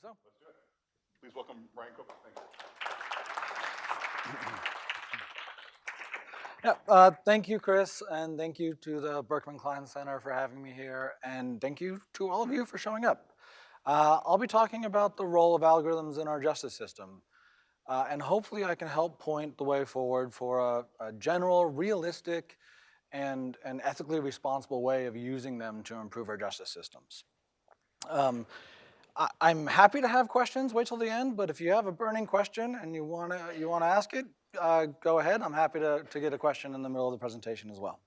so. Let's do it. Please welcome Ryan Cook. Thank you. Yeah, uh, thank you, Chris, and thank you to the Berkman Klein Center for having me here, and thank you to all of you for showing up. Uh, I'll be talking about the role of algorithms in our justice system, uh, and hopefully I can help point the way forward for a, a general, realistic, and an ethically responsible way of using them to improve our justice systems. Um, I, am happy to have questions, wait till the end, but if you have a burning question and you wanna, you wanna ask it, uh, go ahead. I'm happy to, to get a question in the middle of the presentation as well.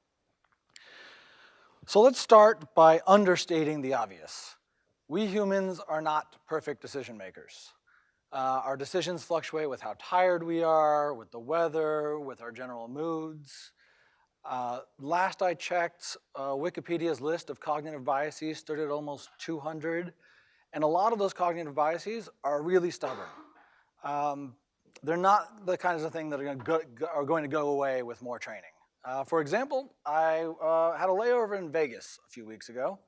So let's start by understating the obvious. We humans are not perfect decision makers. Uh, our decisions fluctuate with how tired we are, with the weather, with our general moods. Uh, last I checked, uh, Wikipedia's list of cognitive biases stood at almost 200. And a lot of those cognitive biases are really stubborn. Um, they're not the kinds of thing that are, going to go, are going to go away with more training. Uh, for example, I uh, had a layover in Vegas a few weeks ago.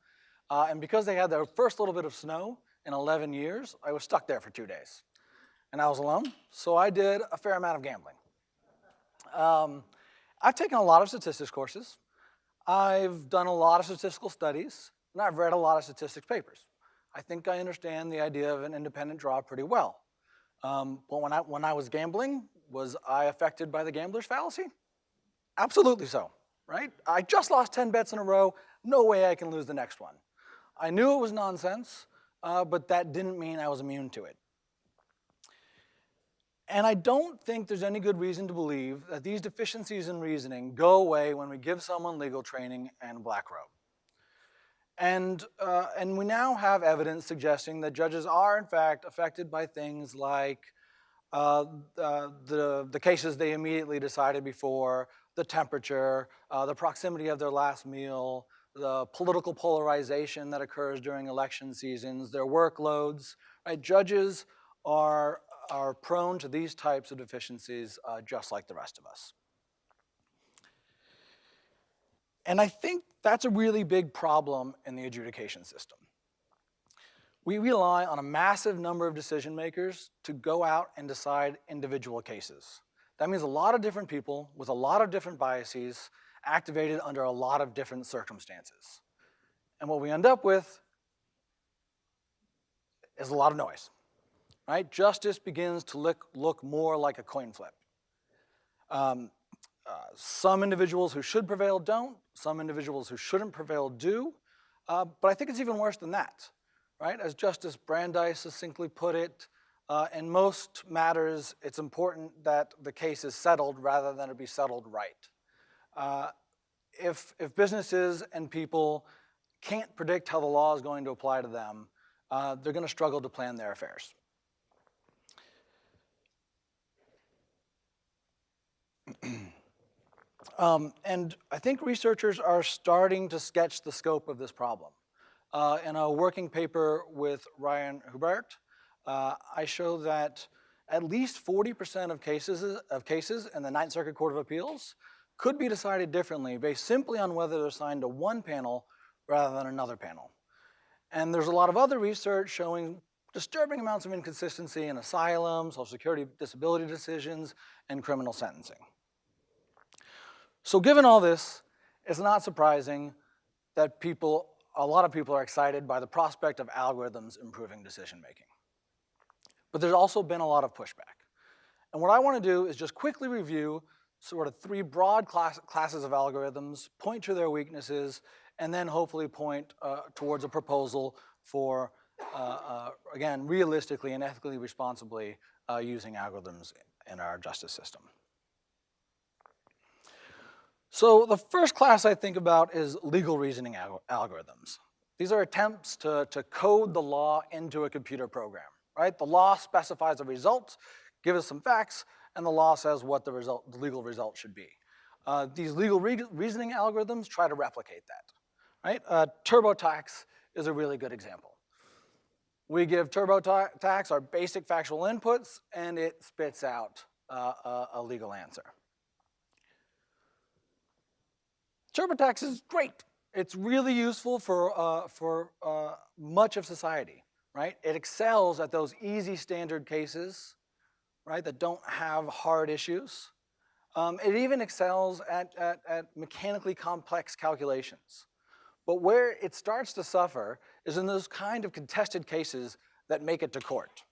Uh, and because they had their first little bit of snow in 11 years, I was stuck there for two days. And I was alone, so I did a fair amount of gambling. Um, I've taken a lot of statistics courses. I've done a lot of statistical studies, and I've read a lot of statistics papers. I think I understand the idea of an independent draw pretty well. Um, but when I, when I was gambling, was I affected by the gambler's fallacy? Absolutely so, right? I just lost 10 bets in a row, no way I can lose the next one. I knew it was nonsense, uh, but that didn't mean I was immune to it. And I don't think there's any good reason to believe that these deficiencies in reasoning go away when we give someone legal training and black robe. And, uh, and we now have evidence suggesting that judges are in fact affected by things like uh, uh, the, the cases they immediately decided before, the temperature, uh, the proximity of their last meal, the political polarization that occurs during election seasons, their workloads, right? Judges are, are prone to these types of deficiencies uh, just like the rest of us. And I think that's a really big problem in the adjudication system. We rely on a massive number of decision makers to go out and decide individual cases. That means a lot of different people with a lot of different biases activated under a lot of different circumstances. And what we end up with is a lot of noise, right? Justice begins to look, look more like a coin flip. Um, uh, some individuals who should prevail don't, some individuals who shouldn't prevail do, uh, but I think it's even worse than that, right? As Justice Brandeis succinctly put it, uh, in most matters, it's important that the case is settled rather than it be settled right. Uh, if, if businesses and people can't predict how the law is going to apply to them, uh, they're gonna struggle to plan their affairs. Um, and I think researchers are starting to sketch the scope of this problem. Uh, in a working paper with Ryan Hubert, uh, I show that at least 40% of cases, of cases in the Ninth Circuit Court of Appeals could be decided differently based simply on whether they're assigned to one panel rather than another panel. And there's a lot of other research showing disturbing amounts of inconsistency in asylum, social security disability decisions, and criminal sentencing. So given all this, it's not surprising that people, a lot of people are excited by the prospect of algorithms improving decision making. But there's also been a lot of pushback. And what I wanna do is just quickly review sort of three broad class, classes of algorithms, point to their weaknesses, and then hopefully point uh, towards a proposal for, uh, uh, again, realistically and ethically responsibly uh, using algorithms in our justice system. So the first class I think about is legal reasoning al algorithms. These are attempts to, to code the law into a computer program, right? The law specifies a result, gives us some facts, and the law says what the, result, the legal result should be. Uh, these legal re reasoning algorithms try to replicate that, right? Uh, TurboTax is a really good example. We give TurboTax our basic factual inputs, and it spits out uh, a, a legal answer. TurboTax is great. It's really useful for, uh, for uh, much of society. right? It excels at those easy standard cases, right, that don't have hard issues. Um, it even excels at, at, at mechanically complex calculations. But where it starts to suffer is in those kind of contested cases that make it to court,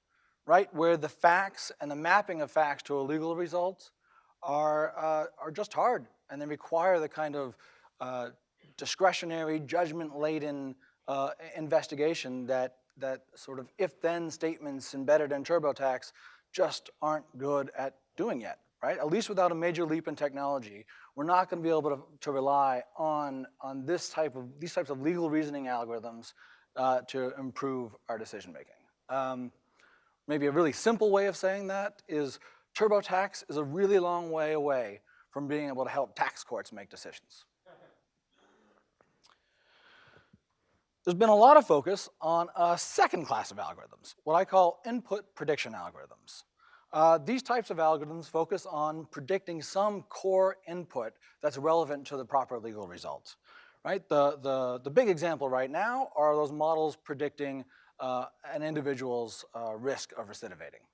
right? Where the facts and the mapping of facts to a legal result are, uh, are just hard and they require the kind of uh, discretionary, judgment-laden uh, investigation that, that sort of if-then statements embedded in TurboTax just aren't good at doing yet, right? At least without a major leap in technology, we're not going to be able to, to rely on, on this type of, these types of legal reasoning algorithms uh, to improve our decision-making. Um, maybe a really simple way of saying that is TurboTax is a really long way away from being able to help tax courts make decisions. There's been a lot of focus on a second class of algorithms, what I call input prediction algorithms. Uh, these types of algorithms focus on predicting some core input that's relevant to the proper legal result. Right? The, the, the big example right now are those models predicting uh, an individual's uh, risk of recidivating.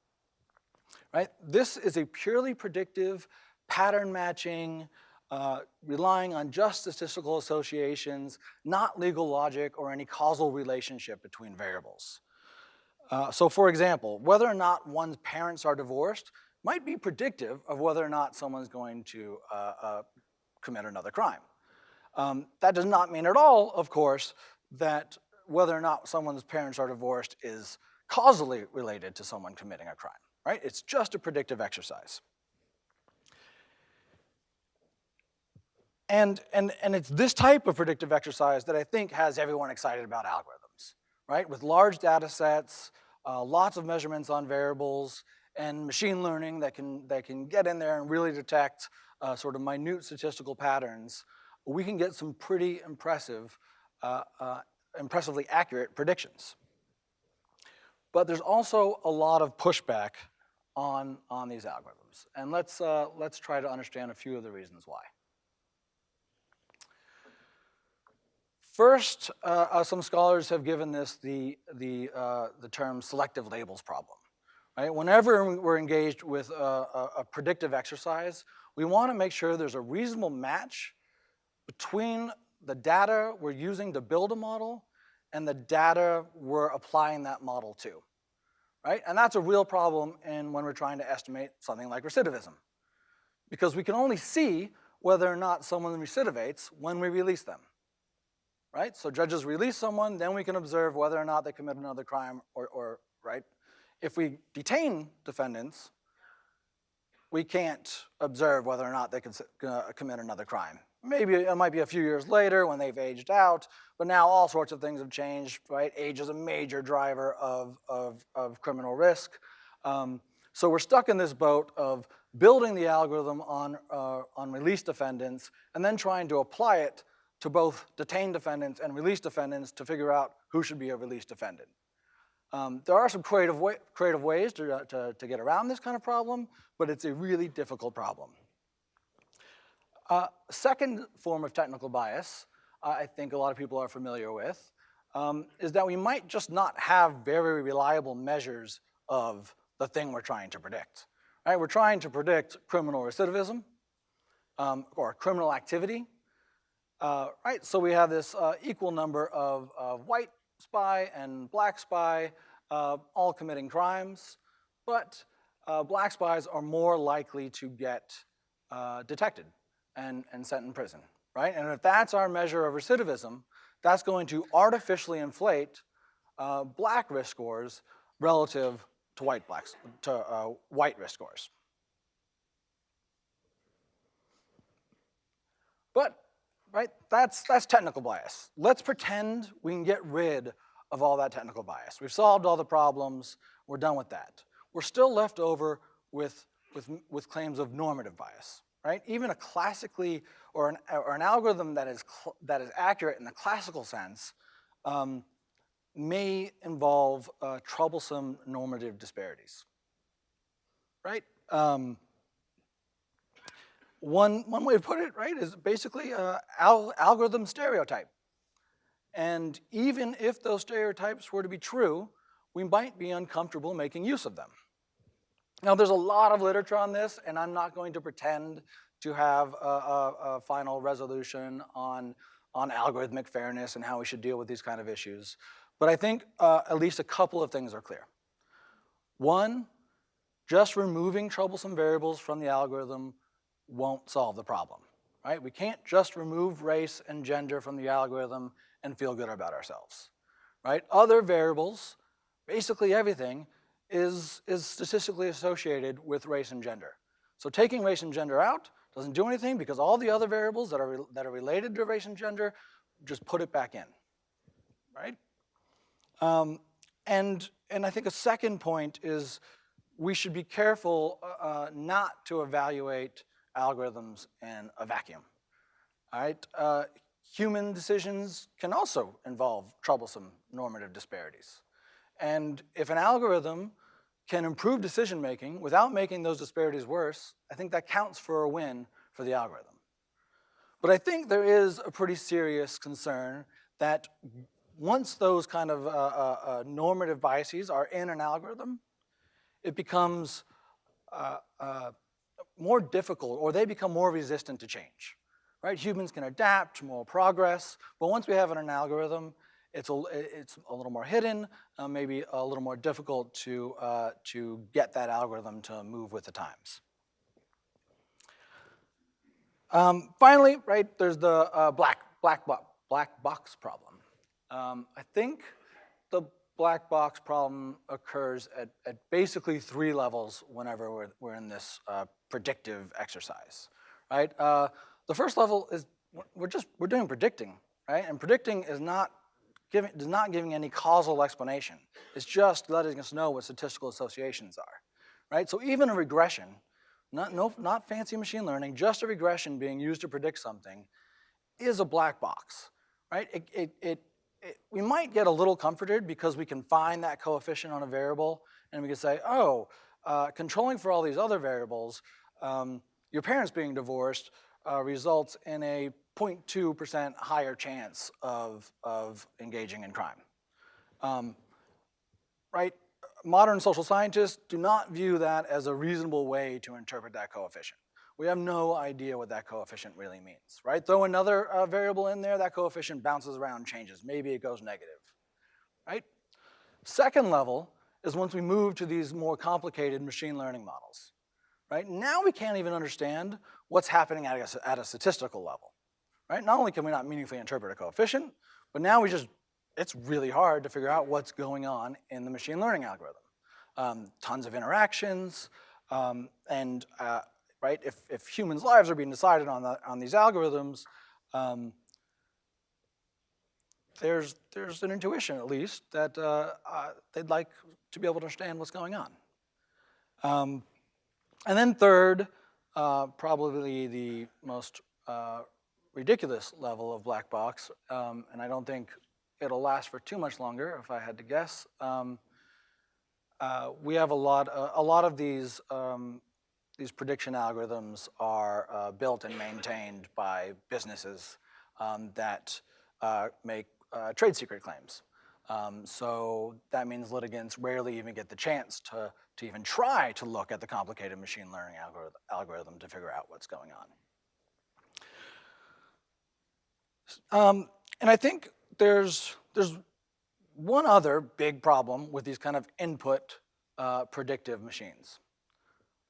Right? This is a purely predictive, pattern matching, uh, relying on just statistical associations, not legal logic or any causal relationship between variables. Uh, so for example, whether or not one's parents are divorced might be predictive of whether or not someone's going to uh, uh, commit another crime. Um, that does not mean at all, of course, that whether or not someone's parents are divorced is causally related to someone committing a crime, right? It's just a predictive exercise. And, and, and it's this type of predictive exercise that I think has everyone excited about algorithms, right? With large data sets, uh, lots of measurements on variables, and machine learning that can, that can get in there and really detect uh, sort of minute statistical patterns, we can get some pretty impressive, uh, uh impressively accurate predictions. But there's also a lot of pushback on, on these algorithms. And let's, uh, let's try to understand a few of the reasons why. First, uh, uh, some scholars have given this the, the, uh, the term selective labels problem. Right? Whenever we're engaged with a, a, a predictive exercise, we want to make sure there's a reasonable match between the data we're using to build a model and the data we're applying that model to, right? And that's a real problem in when we're trying to estimate something like recidivism. Because we can only see whether or not someone recidivates when we release them right? So judges release someone, then we can observe whether or not they commit another crime or, or right? If we detain defendants, we can't observe whether or not they uh, commit another crime. Maybe it might be a few years later when they've aged out, but now all sorts of things have changed, right? Age is a major driver of, of, of criminal risk. Um, so we're stuck in this boat of building the algorithm on, uh, on released defendants and then trying to apply it to both detain defendants and release defendants to figure out who should be a released defendant. Um, there are some creative, way, creative ways to, uh, to, to, get around this kind of problem, but it's a really difficult problem. Uh, second form of technical bias, uh, I think a lot of people are familiar with, um, is that we might just not have very reliable measures of the thing we're trying to predict. Right? We're trying to predict criminal recidivism um, or criminal activity, uh, right, so we have this uh, equal number of, of, white spy and black spy uh, all committing crimes, but uh, black spies are more likely to get uh, detected and, and sent in prison, right? And if that's our measure of recidivism, that's going to artificially inflate uh, black risk scores relative to white blacks, to white risk scores. But right? That's, that's technical bias. Let's pretend we can get rid of all that technical bias. We've solved all the problems, we're done with that. We're still left over with, with, with claims of normative bias, right? Even a classically, or an, or an algorithm that is, that is accurate in the classical sense um, may involve uh, troublesome normative disparities, right? Um, one, one way to put it, right, is basically a al algorithm stereotype. And even if those stereotypes were to be true, we might be uncomfortable making use of them. Now, there's a lot of literature on this, and I'm not going to pretend to have a, a, a final resolution on, on algorithmic fairness and how we should deal with these kind of issues. But I think uh, at least a couple of things are clear. One, just removing troublesome variables from the algorithm won't solve the problem, right? We can't just remove race and gender from the algorithm and feel good about ourselves, right? Other variables, basically everything, is, is statistically associated with race and gender. So taking race and gender out doesn't do anything because all the other variables that are, that are related to race and gender, just put it back in, right? Um, and, and I think a second point is we should be careful uh, uh, not to evaluate algorithms in a vacuum, all right? Uh, human decisions can also involve troublesome normative disparities. And if an algorithm can improve decision-making without making those disparities worse, I think that counts for a win for the algorithm. But I think there is a pretty serious concern that once those kind of uh, uh, uh, normative biases are in an algorithm, it becomes uh, uh, more difficult or they become more resistant to change, right? Humans can adapt to more progress, but once we have an algorithm, it's a, it's a little more hidden, uh, maybe a little more difficult to, uh, to get that algorithm to move with the times. Um, finally, right, there's the uh, black, black, bo black box problem. Um, I think black box problem occurs at, at basically three levels whenever we're, we're in this uh, predictive exercise, right? Uh, the first level is we're just, we're doing predicting, right? And predicting is not giving, is not giving any causal explanation. It's just letting us know what statistical associations are, right? So even a regression, not, no, not fancy machine learning, just a regression being used to predict something is a black box, right? It, it, it, it, we might get a little comforted because we can find that coefficient on a variable and we can say, oh, uh, controlling for all these other variables, um, your parents being divorced uh, results in a 0.2% higher chance of, of engaging in crime. Um, right? Modern social scientists do not view that as a reasonable way to interpret that coefficient. We have no idea what that coefficient really means, right? Throw another uh, variable in there, that coefficient bounces around, changes. Maybe it goes negative, right? Second level is once we move to these more complicated machine learning models, right? Now we can't even understand what's happening at a, at a statistical level right? Not only can we not meaningfully interpret a coefficient, but now we just, it's really hard to figure out what's going on in the machine learning algorithm. Um, tons of interactions, um, and uh, right, if, if humans' lives are being decided on, the, on these algorithms, um, there's, there's an intuition at least that uh, uh, they'd like to be able to understand what's going on. Um, and then third, uh, probably the most uh, ridiculous level of black box, um, and I don't think it'll last for too much longer, if I had to guess. Um, uh, we have a lot, uh, a lot of these, um, these prediction algorithms are uh, built and maintained by businesses um, that uh, make uh, trade secret claims. Um, so that means litigants rarely even get the chance to, to even try to look at the complicated machine learning algorithm, algorithm to figure out what's going on. Um, and I think there's, there's one other big problem with these kind of input uh, predictive machines.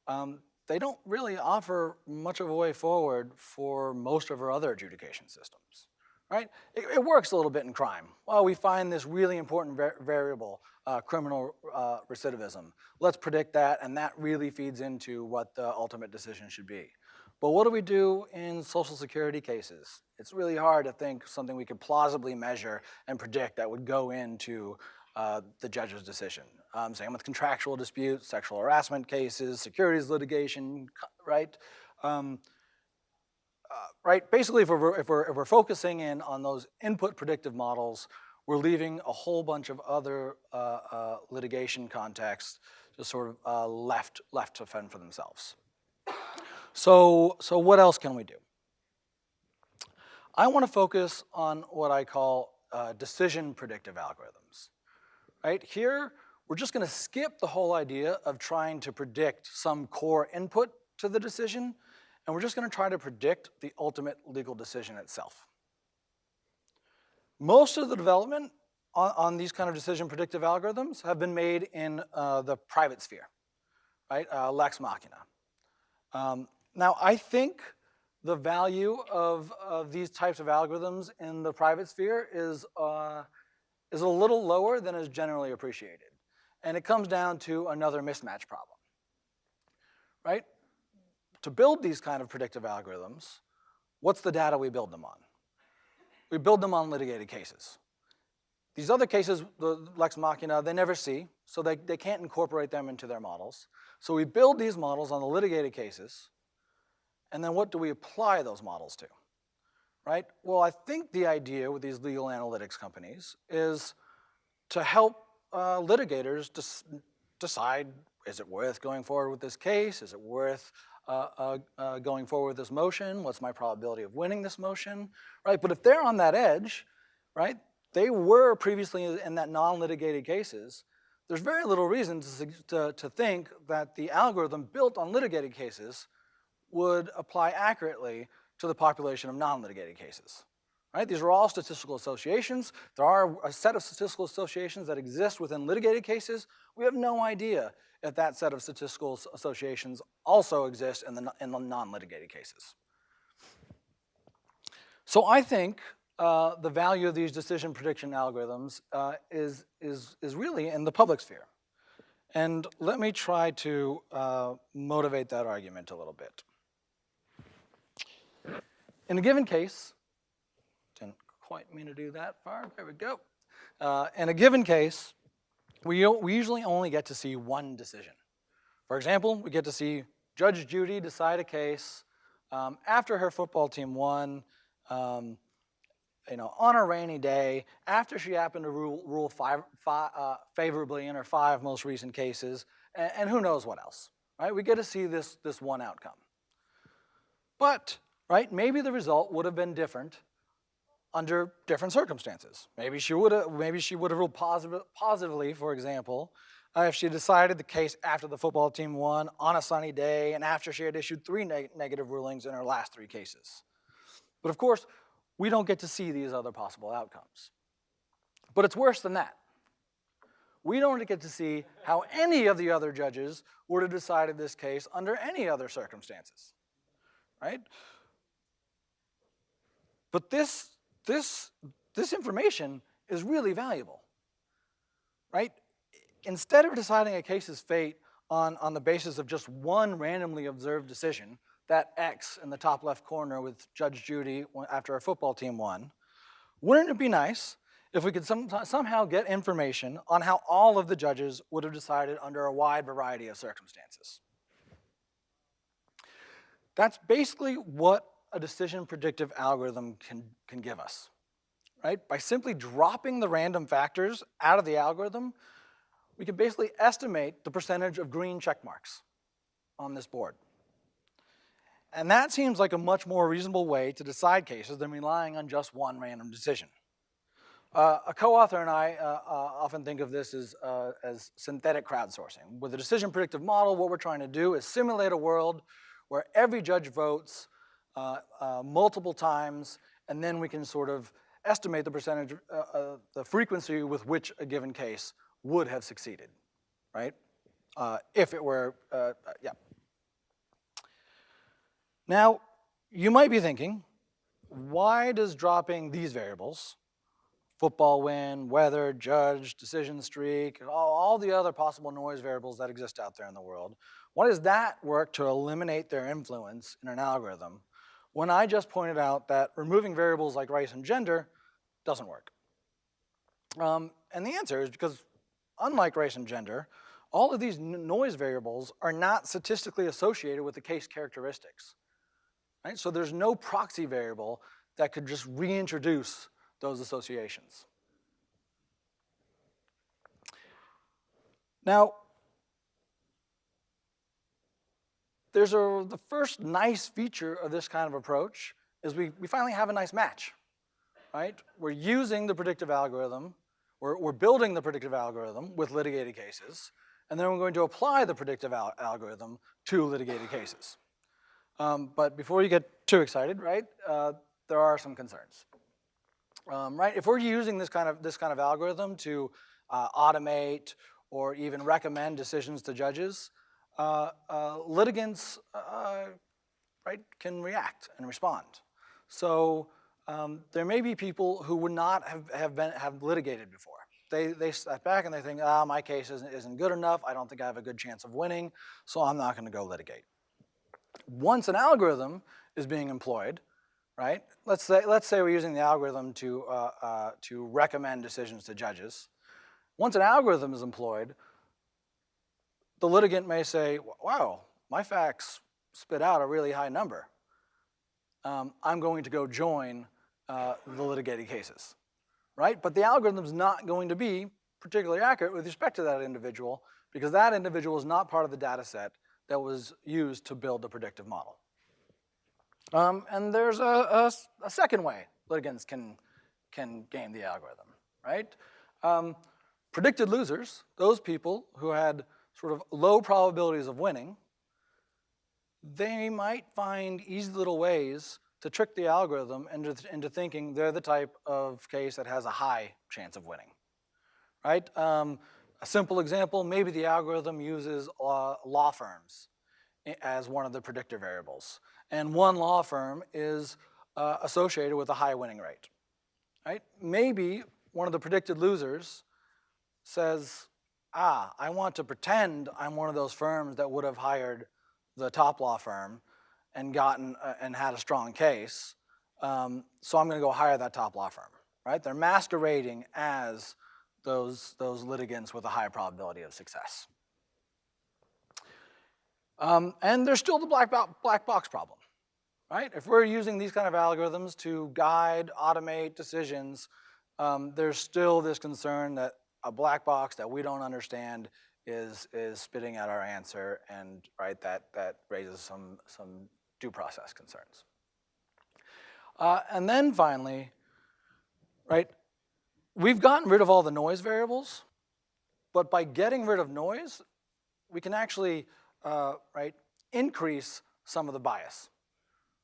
Um, they don't really offer much of a way forward for most of our other adjudication systems, right? It, it works a little bit in crime. Well, we find this really important var variable, uh, criminal uh, recidivism. Let's predict that, and that really feeds into what the ultimate decision should be. But what do we do in social security cases? It's really hard to think something we could plausibly measure and predict that would go into uh, the judge's decision. Um, same with contractual disputes, sexual harassment cases, securities litigation, right? Um, uh, right, basically if we're, if, we're, if we're focusing in on those input predictive models, we're leaving a whole bunch of other uh, uh litigation contexts just sort of uh, left, left to fend for themselves. So, so what else can we do? I want to focus on what I call uh, decision predictive algorithms. Right here, we're just gonna skip the whole idea of trying to predict some core input to the decision, and we're just gonna try to predict the ultimate legal decision itself. Most of the development on, on these kind of decision predictive algorithms have been made in uh, the private sphere, right? Uh, Lex Machina. Um, now, I think the value of, of these types of algorithms in the private sphere is, uh, is a little lower than is generally appreciated. And it comes down to another mismatch problem, right? To build these kind of predictive algorithms, what's the data we build them on? We build them on litigated cases. These other cases, the Lex Machina, they never see, so they, they can't incorporate them into their models. So we build these models on the litigated cases, and then what do we apply those models to, right? Well, I think the idea with these legal analytics companies is to help uh, litigators decide, is it worth going forward with this case? Is it worth uh, uh, uh, going forward with this motion? What's my probability of winning this motion, right? But if they're on that edge, right, they were previously in that non-litigated cases, there's very little reason to, to, to think that the algorithm built on litigated cases would apply accurately to the population of non-litigated cases. Right? These are all statistical associations. There are a set of statistical associations that exist within litigated cases. We have no idea if that set of statistical associations also exist in the, in the non-litigated cases. So I think uh, the value of these decision prediction algorithms uh, is, is, is really in the public sphere. And let me try to uh, motivate that argument a little bit. In a given case, didn't quite mean to do that far, there we go. Uh, in a given case, we, we usually only get to see one decision. For example, we get to see Judge Judy decide a case um, after her football team won, um, you know, on a rainy day, after she happened to rule, rule five, five, uh, favorably in her five most recent cases, and, and who knows what else, right? We get to see this, this one outcome. But right? Maybe the result would have been different under different circumstances. Maybe she would have, maybe she would have ruled positive, positively, for example, uh, if she decided the case after the football team won on a sunny day and after she had issued three neg negative rulings in her last three cases. But of course, we don't get to see these other possible outcomes. But it's worse than that. We don't get to see how any of the other judges would have decided this case under any other circumstances, right? But this, this, this information is really valuable, right? Instead of deciding a case's fate on, on the basis of just one randomly observed decision, that X in the top left corner with Judge Judy after our football team won, wouldn't it be nice if we could some, somehow get information on how all of the judges would have decided under a wide variety of circumstances? That's basically what a decision predictive algorithm can, can give us, right? By simply dropping the random factors out of the algorithm, we can basically estimate the percentage of green check marks on this board. And that seems like a much more reasonable way to decide cases than relying on just one random decision. Uh, a co-author and I uh, uh, often think of this as, uh, as synthetic crowdsourcing. With a decision predictive model, what we're trying to do is simulate a world where every judge votes multiple times, and then we can sort of estimate the percentage, uh, uh the frequency with which a given case would have succeeded, right? Uh, if it were, uh, yeah. Now, you might be thinking, why does dropping these variables, football win, weather, judge, decision streak, all, all the other possible noise variables that exist out there in the world, why does that work to eliminate their influence in an algorithm when I just pointed out that removing variables like race and gender doesn't work? Um, and the answer is because unlike race and gender, all of these noise variables are not statistically associated with the case characteristics. Right? So there's no proxy variable that could just reintroduce those associations. Now, there's a, the first nice feature of this kind of approach is we, we finally have a nice match, right? We're using the predictive algorithm, We're, we're building the predictive algorithm with litigated cases, and then we're going to apply the predictive al algorithm to litigated cases. Um, but before you get too excited, right, uh, there are some concerns. Um, right, if we're using this kind of, this kind of algorithm to uh, automate or even recommend decisions to judges, litigants uh, right, can react and respond. So um, there may be people who would not have, have, been, have litigated before. They, they step back and they think, ah, my case isn't, isn't good enough, I don't think I have a good chance of winning, so I'm not gonna go litigate. Once an algorithm is being employed, right? Let's say, let's say we're using the algorithm to, uh, uh, to recommend decisions to judges. Once an algorithm is employed, the litigant may say, wow, my facts spit out a really high number. Um, I'm going to go join uh, the litigated cases, right? But the algorithm's not going to be particularly accurate with respect to that individual because that individual is not part of the data set that was used to build the predictive model. Um, and there's a, a, a, second way litigants can, can game the algorithm, right? Um, predicted losers, those people who had sort of low probabilities of winning, they might find easy little ways to trick the algorithm into, into thinking they're the type of case that has a high chance of winning, right? Um, a simple example, maybe the algorithm uses law firms as one of the predictor variables. And one law firm is uh, associated with a high winning rate, right? Maybe one of the predicted losers says, ah, I want to pretend I'm one of those firms that would have hired the top law firm and gotten uh, and had a strong case, um, so I'm gonna go hire that top law firm, right? They're masquerading as those, those litigants with a high probability of success. Um, and there's still the black, bo black box problem, right? If we're using these kind of algorithms to guide, automate decisions, um, there's still this concern that a black box that we don't understand is, is spitting out our answer and right, that, that raises some, some due process concerns. Uh, and then finally, right, we've gotten rid of all the noise variables, but by getting rid of noise, we can actually, uh, right, increase some of the bias,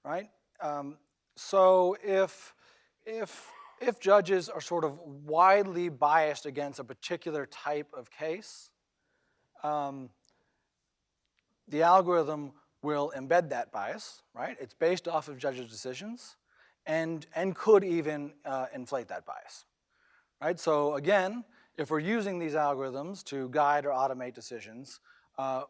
right? Um, so if, if, if judges are sort of widely biased against a particular type of case, um, the algorithm will embed that bias, right? It's based off of judges' decisions and, and could even uh, inflate that bias, right? So again, if we're using these algorithms to guide or automate decisions, uh,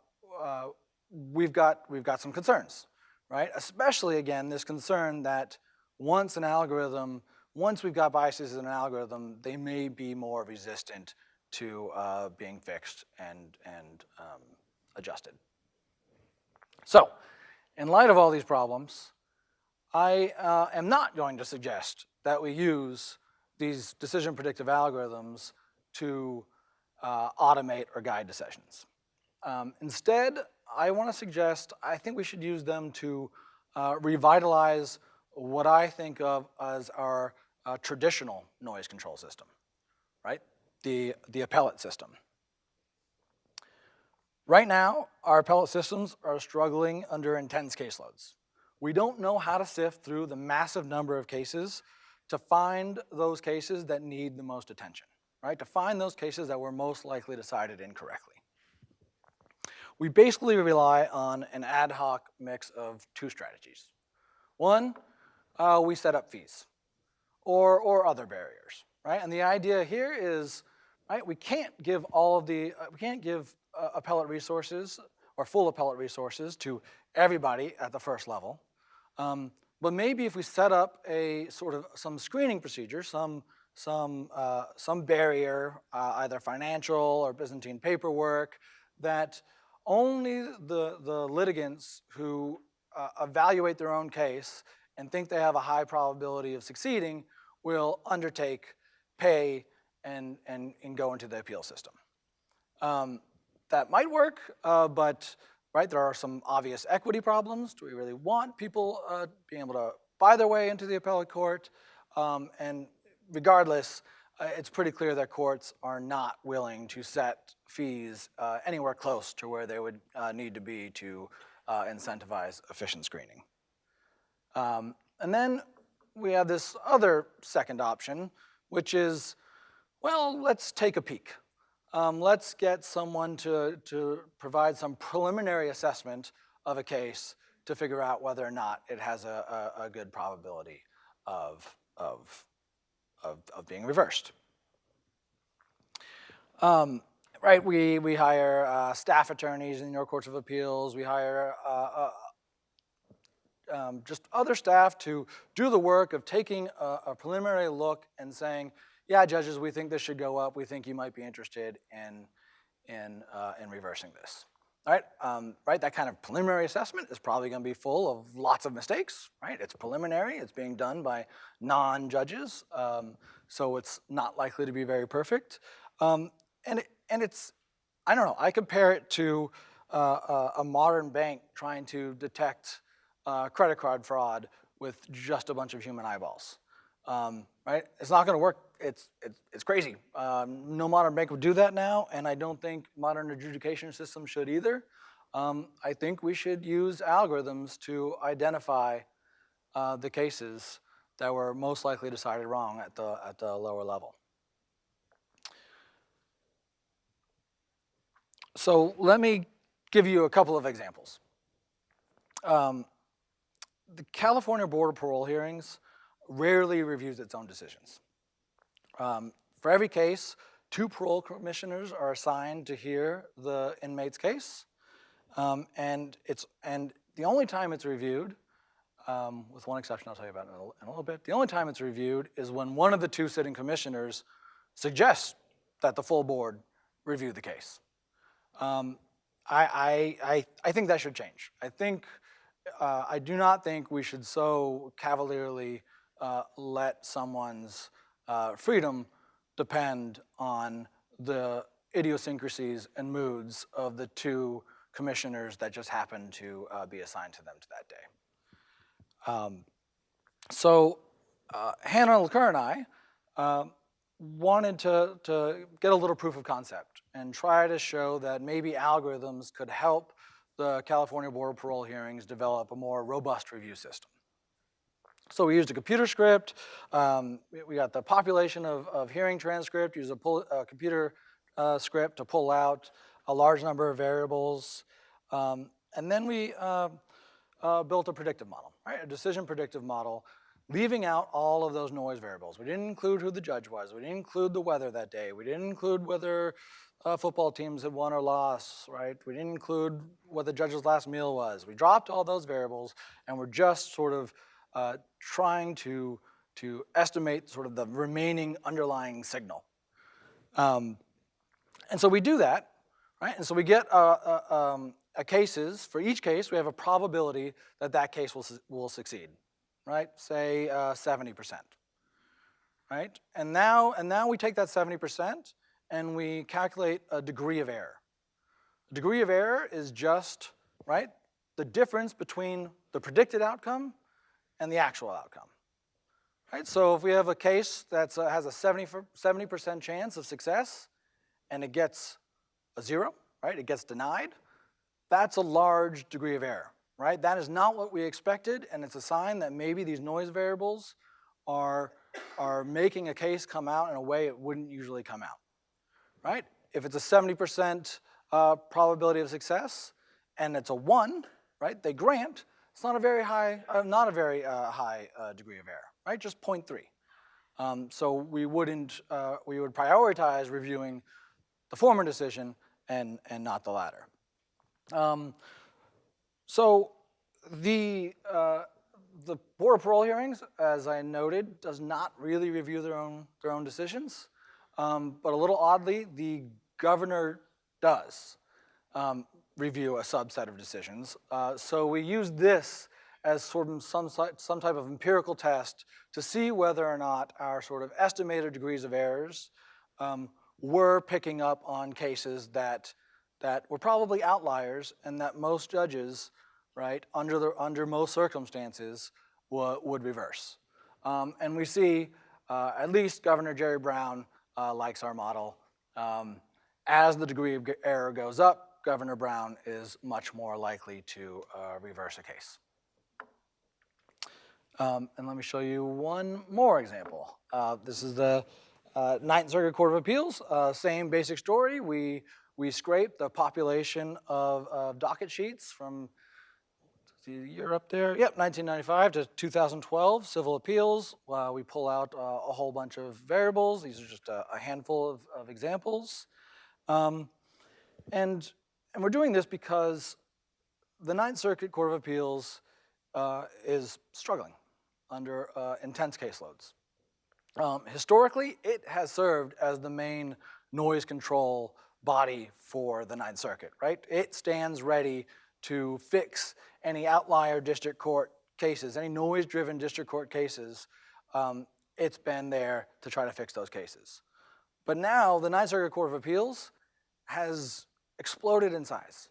uh, we've, got, we've got some concerns, right? Especially again, this concern that once an algorithm, once we've got biases in an algorithm, they may be more resistant to uh, being fixed and, and um, adjusted. So, in light of all these problems, I uh, am not going to suggest that we use these decision predictive algorithms to uh, automate or guide decisions. Um, instead, I want to suggest, I think we should use them to uh, revitalize what I think of as our uh, traditional noise control system, right? the, the appellate system. Right now, our appellate systems are struggling under intense caseloads. We don't know how to sift through the massive number of cases to find those cases that need the most attention, right? To find those cases that were most likely decided incorrectly. We basically rely on an ad hoc mix of two strategies. One, uh, we set up fees or, or other barriers, right? And the idea here is right? We can't give all of the, uh, we can't give uh, appellate resources or full appellate resources to everybody at the first level. Um, but maybe if we set up a sort of some screening procedure, some, some, uh, some barrier, uh, either financial or Byzantine paperwork, that only the, the litigants who uh, evaluate their own case and think they have a high probability of succeeding will undertake, pay, and, and, and go into the appeal system. Um, that might work, uh, but right, there are some obvious equity problems. Do we really want people uh, being able to buy their way into the appellate court? Um, and regardless, uh, it's pretty clear that courts are not willing to set fees uh, anywhere close to where they would uh, need to be to uh, incentivize efficient screening. Um, and then we have this other second option, which is, well, let's take a peek. Um, let's get someone to, to provide some preliminary assessment of a case to figure out whether or not it has a, a, a good probability of, of, of, of being reversed. Um, right, we, we hire uh, staff attorneys in your courts of appeals, we hire uh, uh, um, just other staff to do the work of taking a, a, preliminary look and saying, yeah, judges, we think this should go up. We think you might be interested in, in, uh, in reversing this. All right, um, right, that kind of preliminary assessment is probably gonna be full of lots of mistakes, right? It's preliminary, it's being done by non-judges, um, so it's not likely to be very perfect. Um, and, it, and it's, I don't know, I compare it to uh, a, a modern bank trying to detect uh, credit card fraud with just a bunch of human eyeballs, um, right? It's not gonna work, it's, it's, it's crazy. Um, no modern bank would do that now, and I don't think modern adjudication systems should either. Um, I think we should use algorithms to identify uh, the cases that were most likely decided wrong at the, at the lower level. So let me give you a couple of examples. Um, the California Board of Parole hearings rarely reviews its own decisions. Um, for every case, two parole commissioners are assigned to hear the inmate's case. Um, and, it's, and the only time it's reviewed, um, with one exception I'll tell you about in a, in a, little bit, the only time it's reviewed is when one of the two sitting commissioners suggests that the full board review the case. Um, I, I, I, I think that should change. I think uh, I do not think we should so cavalierly uh, let someone's uh, freedom depend on the idiosyncrasies and moods of the two commissioners that just happened to uh, be assigned to them to that day. Um, so uh, Hannah Laqueur and I um, wanted to, to get a little proof of concept and try to show that maybe algorithms could help the California Board of Parole hearings develop a more robust review system. So we used a computer script. Um, we got the population of, of hearing transcript, used a, pull, a computer uh, script to pull out a large number of variables. Um, and then we uh, uh, built a predictive model, right? A decision predictive model, leaving out all of those noise variables. We didn't include who the judge was. We didn't include the weather that day. We didn't include whether uh, football teams had won or lost, right? We didn't include what the judge's last meal was. We dropped all those variables and we're just sort of uh, trying to, to estimate sort of the remaining underlying signal. Um, and so we do that, right? And so we get a, a, um, a cases, for each case, we have a probability that that case will, will succeed, right? Say 70%, uh, right? And now, and now we take that 70% and we calculate a degree of error. The degree of error is just, right, the difference between the predicted outcome and the actual outcome. Right, so if we have a case that uh, has a 70% chance of success and it gets a zero, right, it gets denied, that's a large degree of error, right? That is not what we expected and it's a sign that maybe these noise variables are, are making a case come out in a way it wouldn't usually come out right? If it's a 70% uh, probability of success and it's a one, right, they grant, it's not a very high, uh, not a very uh, high uh, degree of error, right, just 0.3. Um, so we wouldn't, uh, we would prioritize reviewing the former decision and, and not the latter. Um, so the, uh, the Board of Parole hearings, as I noted, does not really review their own, their own decisions. Um, but a little oddly, the governor does um, review a subset of decisions. Uh, so we use this as sort of some, some type of empirical test to see whether or not our sort of estimated degrees of errors um, were picking up on cases that, that were probably outliers and that most judges, right, under, the, under most circumstances would reverse. Um, and we see uh, at least Governor Jerry Brown uh, likes our model. Um, as the degree of error goes up, Governor Brown is much more likely to uh, reverse a case. Um, and let me show you one more example. Uh, this is the uh, Ninth Circuit Court of Appeals. Uh, same basic story. We we scrape the population of, of docket sheets from the year up there. Yep, 1995 to 2012 civil appeals. Uh, we pull out uh, a whole bunch of variables. These are just a, a handful of, of examples. Um, and, and we're doing this because the Ninth Circuit Court of Appeals uh, is struggling under uh, intense caseloads. Um, historically, it has served as the main noise control body for the Ninth Circuit, right? It stands ready to fix any outlier district court cases, any noise-driven district court cases. Um, it's been there to try to fix those cases. But now the Ninth Circuit Court of Appeals has exploded in size,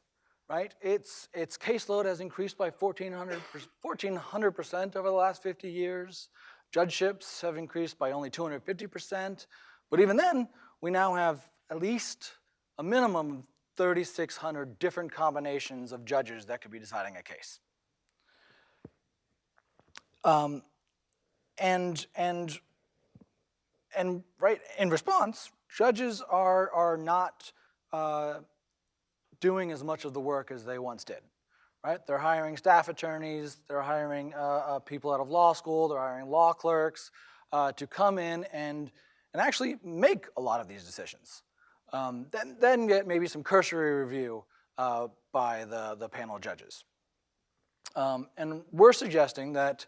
right? Its, its caseload has increased by 1,400, 1,400% over the last 50 years. Judgeships have increased by only 250%. But even then, we now have at least a minimum 3,600 different combinations of judges that could be deciding a case. Um, and, and, and right, in response, judges are, are not uh, doing as much of the work as they once did, right? They're hiring staff attorneys, they're hiring uh, uh, people out of law school, they're hiring law clerks uh, to come in and, and actually make a lot of these decisions. Um, then, then get maybe some cursory review uh, by the, the panel judges. Um, and we're suggesting that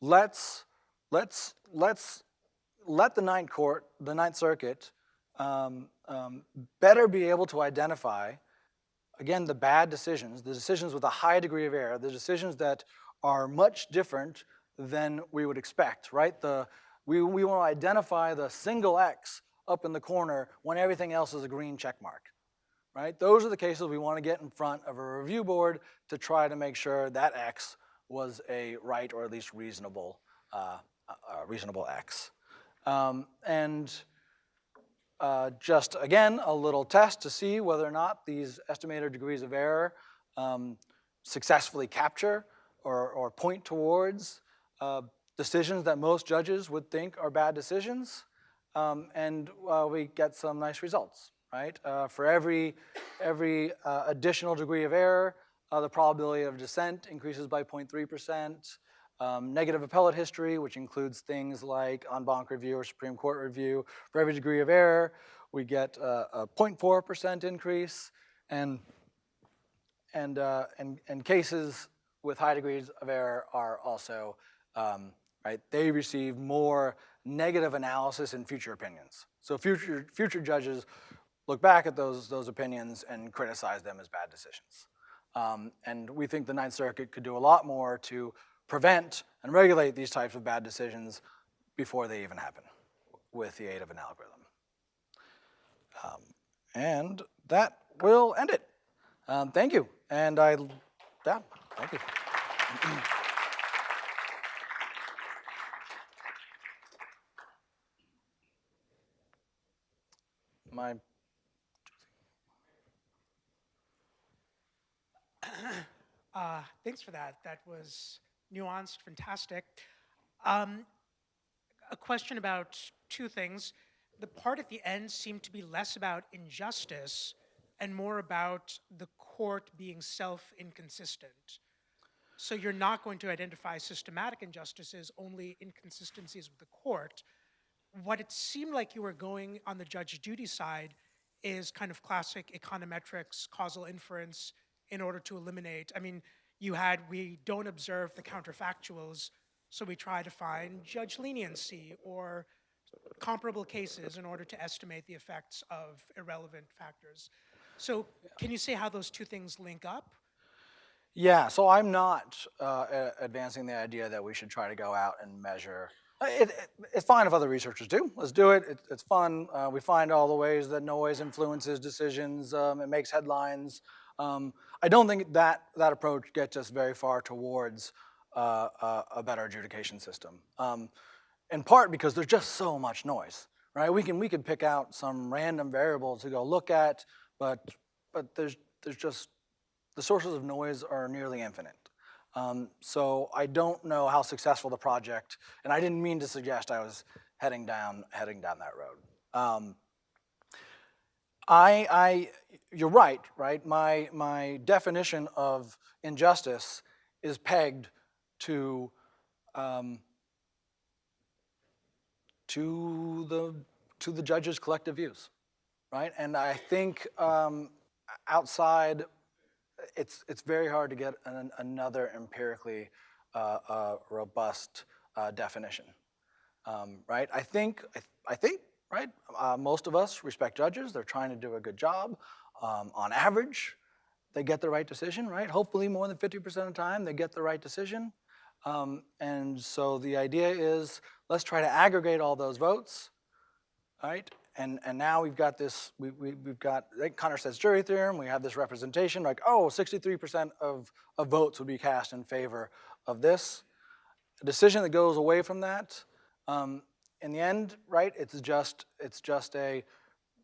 let's, let's, let's let the Ninth Court, the Ninth Circuit, um, um, better be able to identify, again, the bad decisions, the decisions with a high degree of error, the decisions that are much different than we would expect, right? The, we, we want to identify the single X up in the corner when everything else is a green check mark, right? Those are the cases we want to get in front of a review board to try to make sure that X was a right or at least reasonable, uh, uh, reasonable X. Um, and uh, just again, a little test to see whether or not these estimated degrees of error um, successfully capture or, or point towards uh, decisions that most judges would think are bad decisions um, and uh, we get some nice results, right? Uh, for every, every uh, additional degree of error, uh, the probability of dissent increases by 0.3%. Um, negative appellate history, which includes things like en banc review or Supreme Court review, for every degree of error, we get uh, a 0.4% increase, and, and, uh, and, and cases with high degrees of error are also, um, right, they receive more negative analysis in future opinions. So future, future judges look back at those, those opinions and criticize them as bad decisions. Um, and we think the Ninth Circuit could do a lot more to prevent and regulate these types of bad decisions before they even happen with the aid of an algorithm. Um, and that will end it. Um, thank you. And I, yeah, thank you. Uh, thanks for that. That was nuanced, fantastic. Um, a question about two things. The part at the end seemed to be less about injustice and more about the court being self-inconsistent. So you're not going to identify systematic injustices, only inconsistencies with the court. What it seemed like you were going on the judge duty side is kind of classic econometrics, causal inference, in order to eliminate. I mean, you had, we don't observe the counterfactuals, so we try to find judge leniency or comparable cases in order to estimate the effects of irrelevant factors. So can you say how those two things link up? Yeah, so I'm not uh, advancing the idea that we should try to go out and measure. Uh, It, it, it's fine if other researchers do. Let's do it. it it's fun. Uh, we find all the ways that noise influences decisions. Um, it makes headlines. Um, I don't think that that approach gets us very far towards uh, a, a better adjudication system. Um, in part because there's just so much noise, right? We can we can pick out some random variable to go look at, but but there's there's just the sources of noise are nearly infinite. Um, so I don't know how successful the project, and I didn't mean to suggest I was heading down heading down that road. Um, I, I, you're right, right? My, my definition of injustice is pegged to, um, to the, to the judge's collective views, right? And I think um, outside, it's, it's very hard to get an, another empirically uh, uh, robust uh, definition, um, right? I think, I, I think right? Uh, most of us respect judges. They're trying to do a good job. Um, on average, they get the right decision, right? Hopefully more than 50% of the time, they get the right decision. Um, and so the idea is, let's try to aggregate all those votes, right? And, and now we've got this, we, we, we've got, like Condorcet's jury theorem, we have this representation, like, oh, 63% of, of votes would be cast in favor of this. A decision that goes away from that um, in the end, right, it's just, it's just a,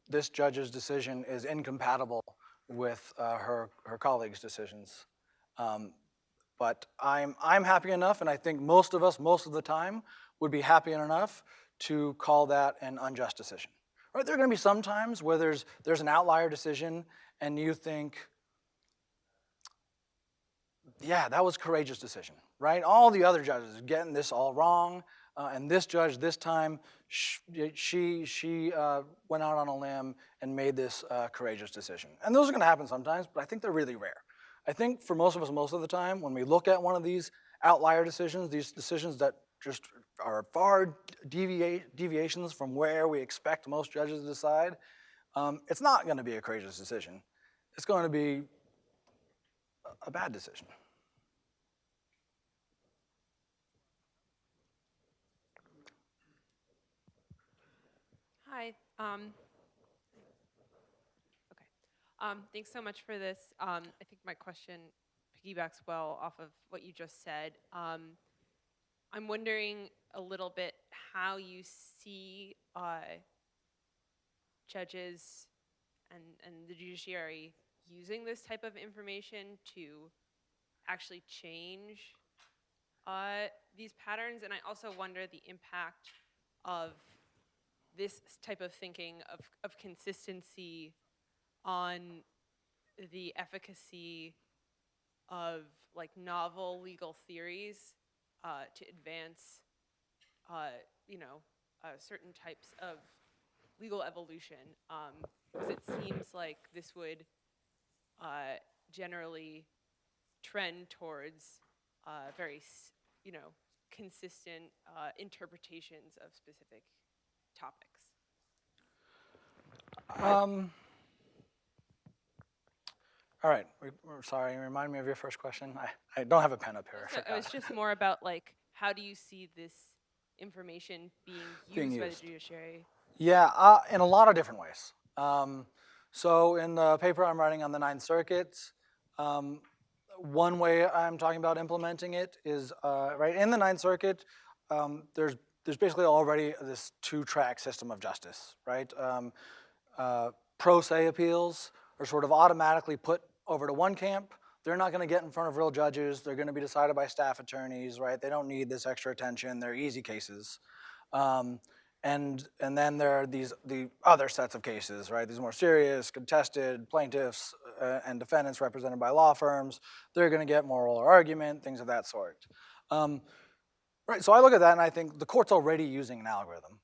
this judge's decision is incompatible with uh, her, her colleagues' decisions. Um, but I'm, I'm happy enough, and I think most of us, most of the time, would be happy enough to call that an unjust decision. Right, there are gonna be some times where there's, there's an outlier decision and you think, yeah, that was a courageous decision, right? All the other judges getting this all wrong. Uh, and this judge, this time, she, she uh, went out on a limb and made this uh, courageous decision. And those are gonna happen sometimes, but I think they're really rare. I think for most of us, most of the time, when we look at one of these outlier decisions, these decisions that just are far deviations from where we expect most judges to decide, um, it's not gonna be a courageous decision. It's going to be a bad decision. Hi. Um, okay. Um, thanks so much for this. Um, I think my question piggybacks well off of what you just said. I'm wondering a little bit how you see uh, judges and, and the judiciary using this type of information to actually change uh, these patterns. And I also wonder the impact of this type of thinking of, of consistency on the efficacy of like novel legal theories uh, to advance, uh, you know, uh, certain types of legal evolution. Because it seems like this would uh, generally trend towards uh, very, you know, consistent uh, interpretations of specific topics. Um, all right, we, we're sorry, remind me of your first question. I, I don't have a pen up here. So it was just more about like, how do you see this information being used, Being by the judiciary? Yeah, uh, in a lot of different ways. Um, so in the paper I'm writing on the Ninth Circuit, um, one way I'm talking about implementing it is, uh, right, in the Ninth Circuit, um, there's, there's basically already this two-track system of justice, right? Um, uh, pro se appeals are sort of automatically put over to one camp. They're not going to get in front of real judges. They're going to be decided by staff attorneys, right? They don't need this extra attention. They're easy cases. Um, and, and then there are these the other sets of cases, right? These more serious, contested plaintiffs uh, and defendants represented by law firms. They're going to get more oral argument, things of that sort. Um, right. So I look at that and I think the court's already using an algorithm.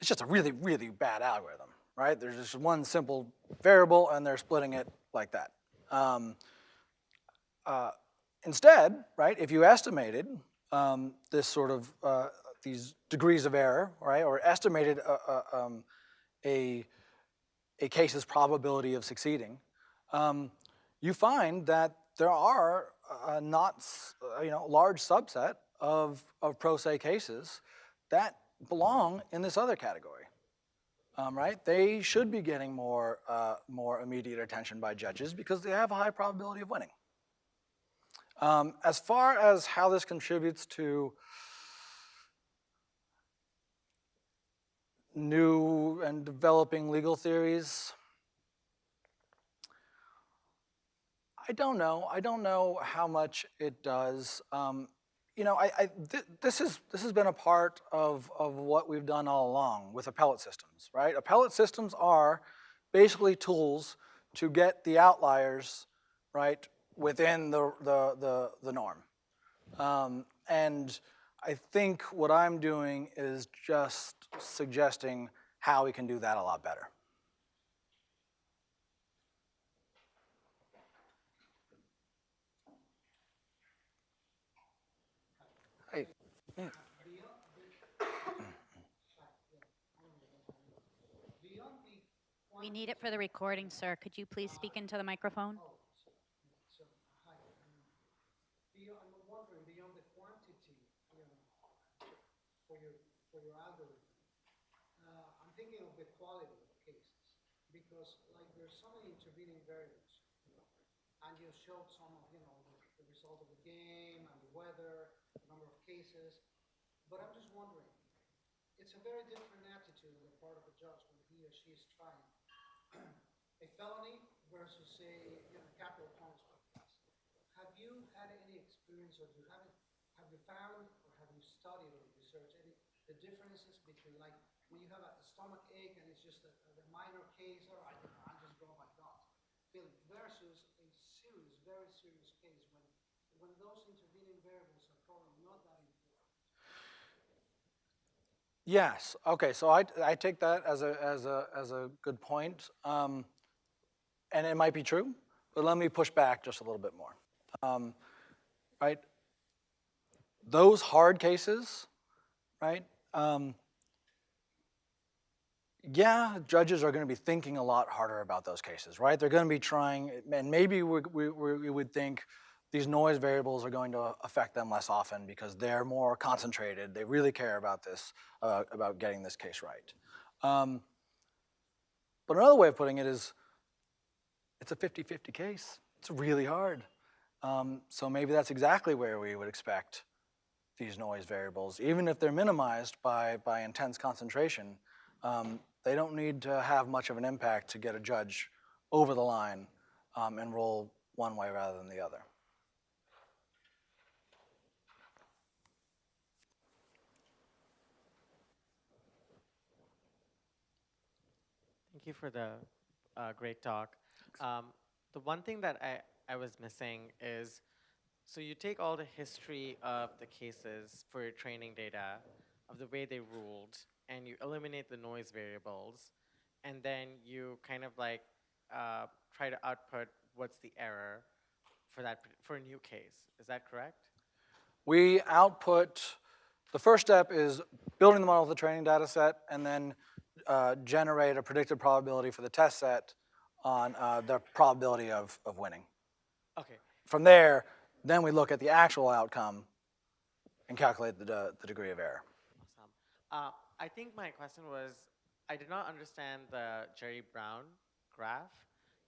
It's just a really, really bad algorithm, right? There's just one simple variable and they're splitting it like that. Um, uh, instead, right, if you estimated um, this sort of, uh, these degrees of error, right, or estimated a, a, um, a, a case's probability of succeeding, um, you find that there are uh, not, uh, you know, large subset of, of pro se cases that belong in this other category um, right? They should be getting more, uh, more immediate attention by judges because they have a high probability of winning. Um, as far as how this contributes to new and developing legal theories? I don't know. I don't know how much it does. Um, you know, I, I th this is this has been a part of of what we've done all along with appellate systems, right? Appellate systems are basically tools to get the outliers, right, within the the the, the norm. Um, and I think what I'm doing is just suggesting how we can do that a lot better. Hey, We need it for the recording, sir. Could you please speak into the microphone? I'm wondering, beyond the quantity, you know, for your, for your algorithm, I'm thinking of the quality of cases, because so many intervening variables. And you showed some of, you know, the, the result of the game and the weather, the number of cases, but I'm just wondering, it's a very different attitude on the part of a judge when he or she is trying a felony versus a, you know, capital punishment. Have you had any experience, or do you have it, have you found, or have you studied or researched any, the differences between like, when you have a stomach ache and it's just a, a minor case, or I don't know, I'm just going by gut feeling, versus a serious, very serious case when, when those intervening variables are probably not that? Yes. Okay. So I, I take that as a as a as a good point, um, and it might be true, but let me push back just a little bit more. Um, right. Those hard cases, right? Um, yeah, judges are going to be thinking a lot harder about those cases, right? They're going to be trying, and maybe we, we, we would think these noise variables are going to affect them less often because they're more concentrated. They really care about this, uh, about getting this case right. Um, but another way of putting it is, it's a 50-50 case. It's really hard. Um, so maybe that's exactly where we would expect these noise variables, even if they're minimized by, by intense concentration. Um, they don't need to have much of an impact to get a judge over the line um, and roll one way rather than the other. Thank you for the uh, great talk. Um, the one thing that I, I was missing is, so you take all the history of the cases for your training data, of the way they ruled, and you eliminate the noise variables, and then you kind of like uh, try to output what's the error for that for a new case. Is that correct? We output, the first step is building the model with the training data set and then uh, generate a predicted probability for the test set on uh, the probability of, of winning. Okay. From there, then we look at the actual outcome and calculate the, the degree of error. Awesome. Uh, I think my question was, I did not understand the Jerry Brown graph.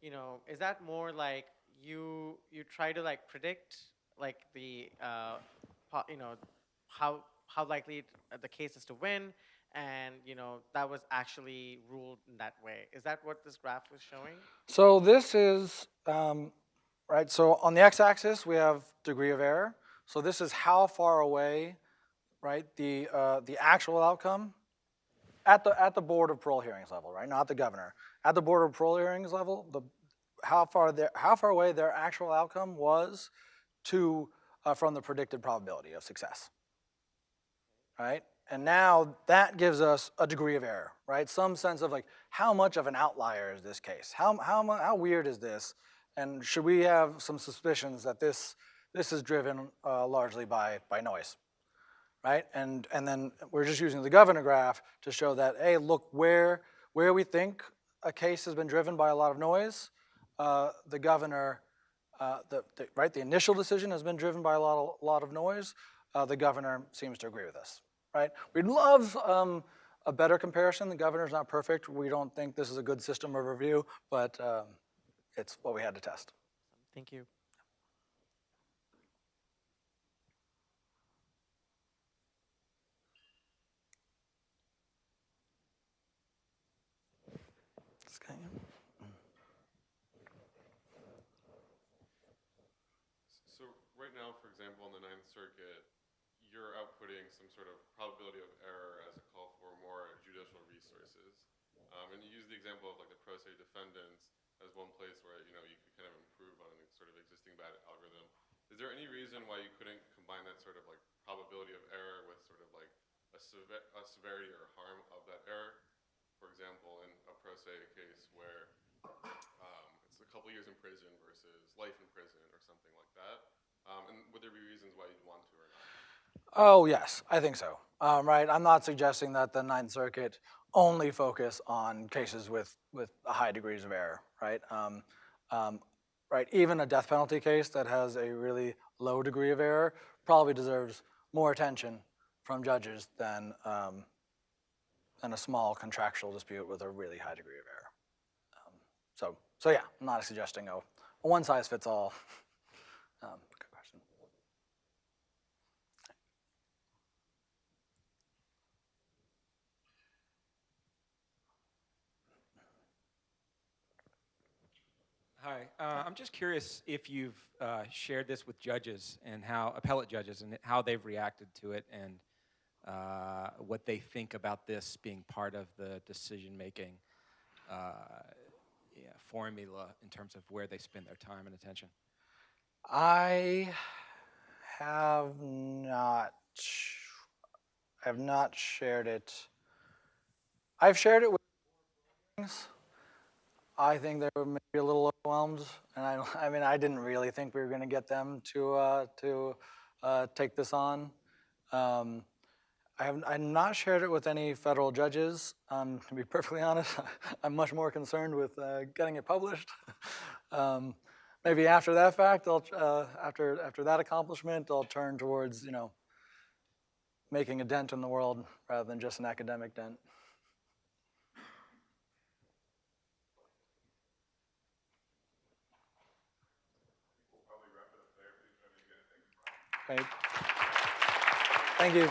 You know, is that more like you you try to like predict like the uh, you know how how likely the case is to win, and you know that was actually ruled in that way. Is that what this graph was showing? So this is, um, right, so on the x-axis, we have degree of error. So this is how far away, right, the, uh, the actual outcome at the, at the Board of Parole Hearings level, right, not the governor. At the Board of Parole Hearings level, the, how far their, how far away their actual outcome was to, uh, from the predicted probability of success, right? And now that gives us a degree of error, right? Some sense of like, how much of an outlier is this case? How, how, how weird is this? And should we have some suspicions that this, this is driven uh, largely by, by noise, right? And, and then we're just using the governor graph to show that, hey, look, where, where we think a case has been driven by a lot of noise, uh, the governor, uh, the, the, right, the initial decision has been driven by a lot of, lot of noise. Uh, the governor seems to agree with us, right? We'd love um, a better comparison. The governor's not perfect. We don't think this is a good system of review, but um, it's what we had to test. Thank you. So right now, for example, in the Ninth Circuit, you're outputting some sort of probability of error as a call for more judicial resources. Um, and you use the example of like the pro se defendants as one place where, you know, you could kind of improve on a sort of existing bad algorithm. Is there any reason why you couldn't combine that sort of like probability of error with sort of like a, sever- a severity or harm of that error? For example, in a pro se case where um, it's a couple years in prison versus life in prison or something like that. Um, and would there be reasons why you'd want to or not? Oh, yes, I think so. Um, right, I'm not suggesting that the Ninth Circuit only focus on cases with, with high degrees of error, right? Um, um, right, even a death penalty case that has a really low degree of error probably deserves more attention from judges than, um, than a small contractual dispute with a really high degree of error. Um, so, so yeah, I'm not suggesting a, a one size fits all. Um, good question. Hi, uh, I'm just curious if you've uh, shared this with judges and how, appellate judges, and how they've reacted to it and uh, what they think about this being part of the decision-making uh, yeah, formula in terms of where they spend their time and attention. I have not. I have not shared it. I've shared it with. I think they were maybe a little overwhelmed, and I. I mean, I didn't really think we were going to get them to uh, to uh, take this on. Um, I have. I've not shared it with any federal judges. Um, to be perfectly honest, I'm much more concerned with uh, getting it published. um, maybe after that fact, I'll, uh, after, after that accomplishment, I'll turn towards, you know, making a dent in the world rather than just an academic dent. Thank you.